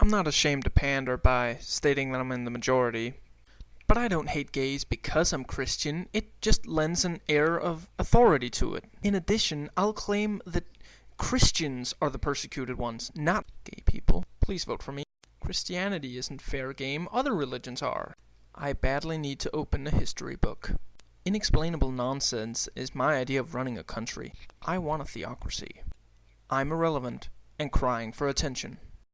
I'm not ashamed to pander by stating that I'm in the majority. But I don't hate gays because I'm Christian. It just lends an air of authority to it. In addition, I'll claim that Christians are the persecuted ones, not gay people. Please vote for me. Christianity isn't fair game. Other religions are. I badly need to open a history book. Inexplainable nonsense is my idea of running a country. I want a theocracy. I'm irrelevant and crying for attention.